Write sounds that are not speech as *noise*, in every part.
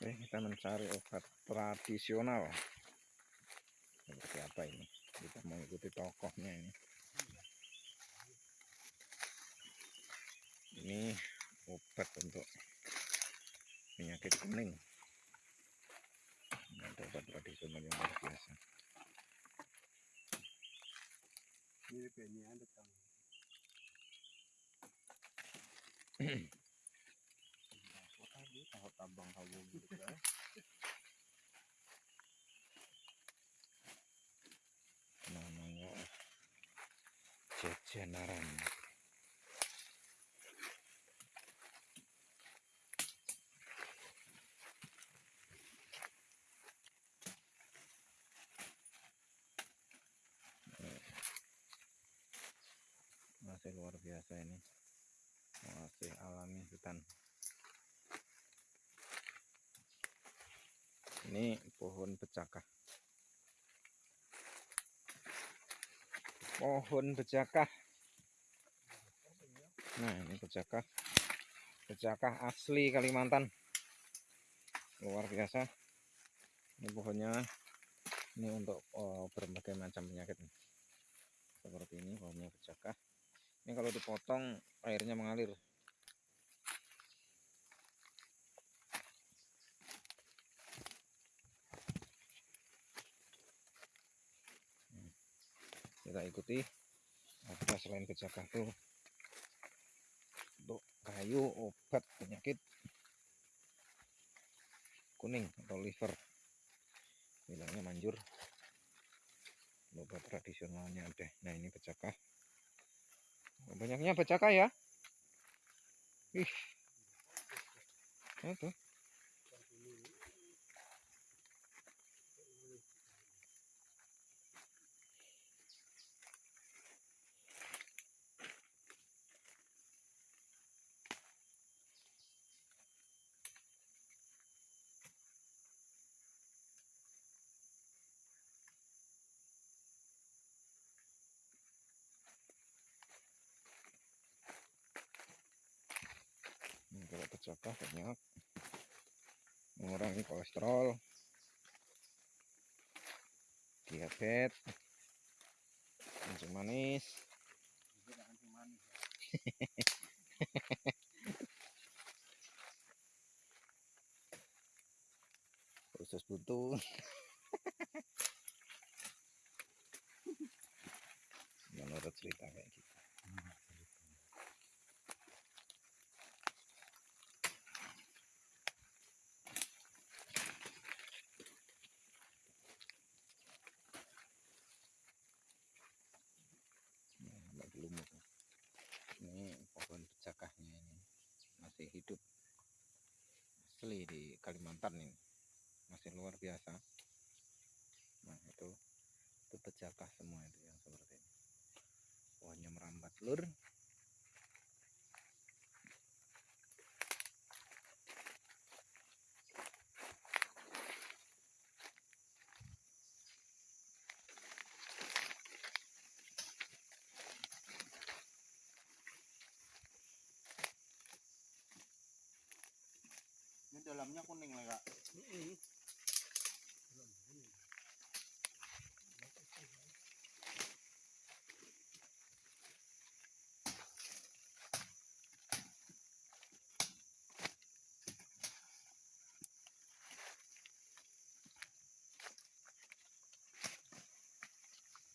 Oke, kita mencari obat tradisional. Seperti apa ini? Kita mengikuti tokohnya ini. Ini obat untuk penyakit kuning. Ini ada obat tradisional yang luar biasa. mirip kayak ini ada tang *clears throat* tahu tabang kamu gitu ya Namanya jajanan. masih luar biasa ini. Masih alami hutan. Ini pohon becakah pohon becakah nah ini becakah becakah asli Kalimantan. Luar biasa. Ini pohonnya. Ini untuk oh, berbagai macam penyakit seperti ini pohonnya becakah ini kalau dipotong airnya mengalir. Kita ikuti. Ada selain kejakah tuh untuk kayu obat penyakit kuning atau liver. Bilangnya manjur. Obat tradisionalnya ada. Nah ini pecakah. Banyaknya becaka ya? Ih. Itu Ini pecakah banyak mengurangi kolesterol. Diabetes. Kencing manis. *laughs* Juga kencing *laughs* manis usus buntu menurut cerita kayak gitu Nah, Mbak Gelumuk. ini pohon becakahnya ini masih hidup asli di Kalimantan ini. Masih luar biasa. Nah itu itu becakah semua itu yang seperti ini? Pohonnya merambat lur dalamnya kuning lah kak.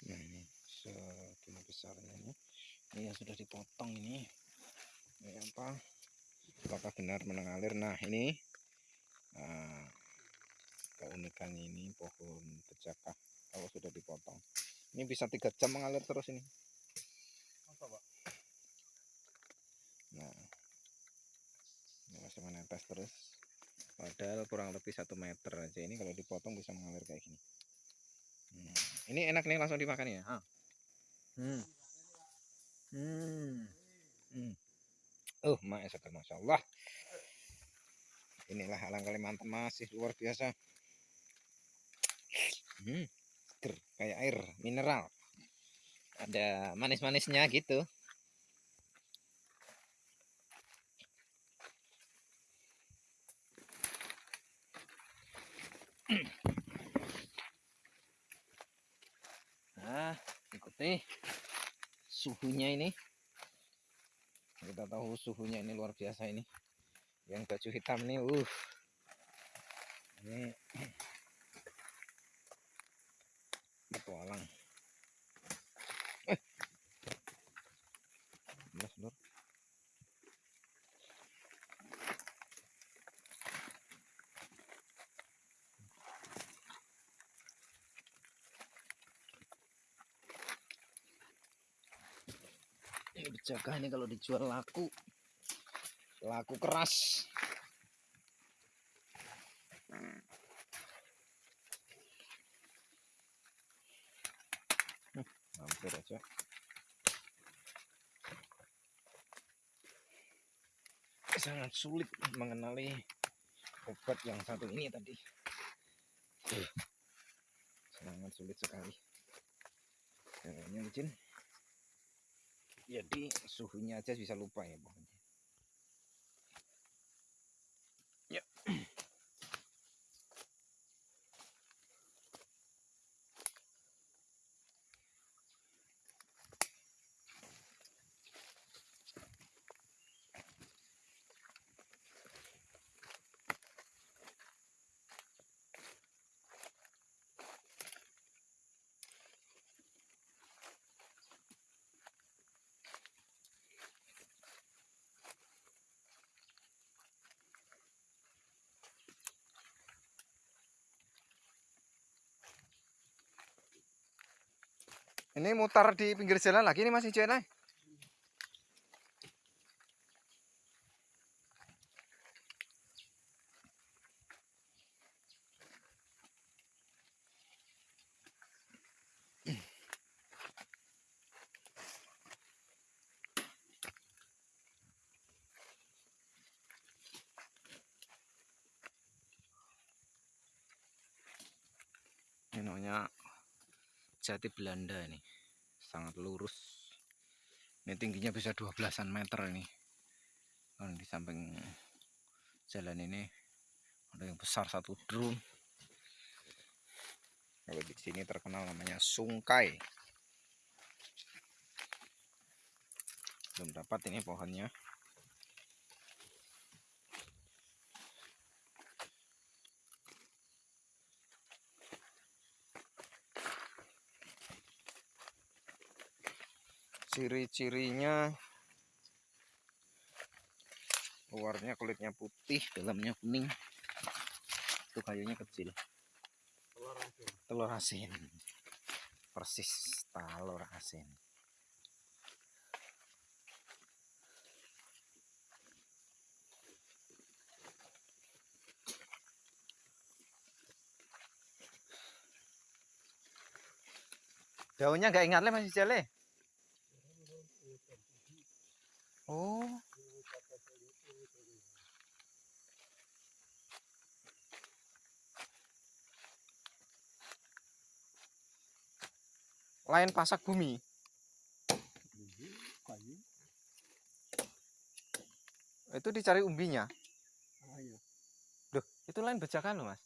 Nah ini segini besarnya ini. Ini yang sudah dipotong ini. Ini apa? Apakah benar mengalir? Nah ini ah, keunikan ini pohon becakah kalau sudah dipotong ini bisa tiga jam mengalir terus ini nah ini masih menetes terus padahal kurang lebih satu meter aja ini kalau dipotong bisa mengalir kayak gini Hmm, ini enak nih langsung dimakan ya ah. hmm. Hmm. Hmm. Oh, Masya Allah. Inilah alam Kalimantan masih luar biasa. Hmm, seger, kayak air mineral. Ada manis-manisnya gitu. Nah, ikuti suhunya ini. Kita tahu suhunya ini luar biasa ini. Yang baju hitam ini, uh. Ini petualang. Eh. Ini berjaga kalau dijual laku. Laku keras. Hmm, hampir aja. Sangat sulit mengenali obat yang satu ini tadi. Sangat sulit sekali. Kayaknya licin jadi suhunya aja bisa lupa ya pokoknya ini mutar di pinggir jalan lagi nih masih jalan ini namanya jati Belanda ini. Sangat lurus. Ini tingginya bisa 12an meter ini. Kalau di samping jalan ini ada yang besar satu drone. Kalau di sini terkenal namanya sungkai. Belum dapat ini pohonnya ciri-cirinya. Luarnya kulitnya putih dalamnya kuning. Itu kayunya kecil. Telur asin. Persis telur asin. Daunnya nggak ingat le masih jale oh. Lain pasak bumi. Itu dicari umbinya? Duh, itu lain bejakan loh mas.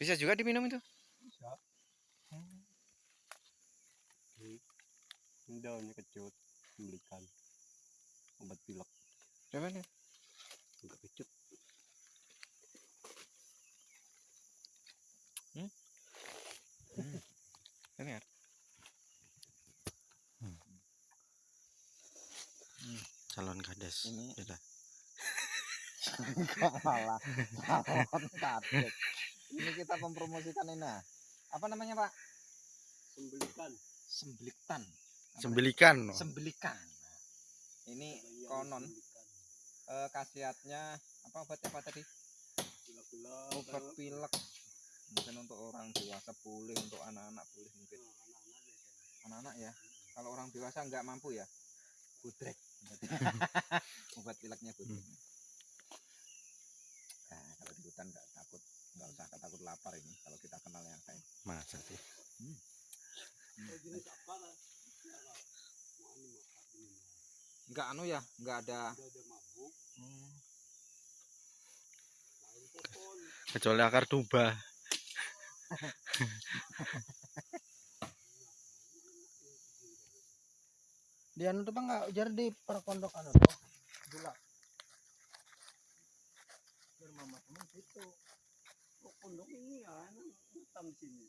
Bisa juga diminum itu bisa ini daunnya kecut membelikan obat pilek. Coba nih enggak kecut. Dengar calon kades. Ini- Beda. kalah calon kadet ini kita mempromosikan ini. Nah. apa namanya pak? Sembelikan. Sembeliktan sembelikan no. sembelikan. Ini konon. Eh, khasiatnya apa obatnya apa tadi? Pilek-pilek. Obat pilek mungkin untuk orang dewasa boleh untuk anak-anak boleh mungkin. Anak-anak ya kalau orang dewasa nggak mampu ya? Budrek *laughs* obat pileknya budrek nah, kalau di hutan nggak takut nggak usah takut lapar ini kalau kita kenal yang kayak masa sih? Jenis apa lah nggak anu ya nggak ada hmm, Kecuali akar tuba. Dia anu tuh bang nggak ujar di perkondok anu tuh. Gula. Biar mama teman situ. Oh, pondok ini ya, hitam sini.